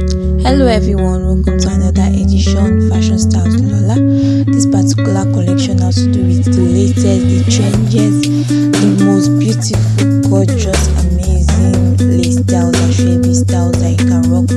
Hello everyone, welcome to another edition Fashion Styles Lola. This particular collection has to do with the latest, the changes, the most beautiful, gorgeous, amazing lace styles and shabby styles that you can rock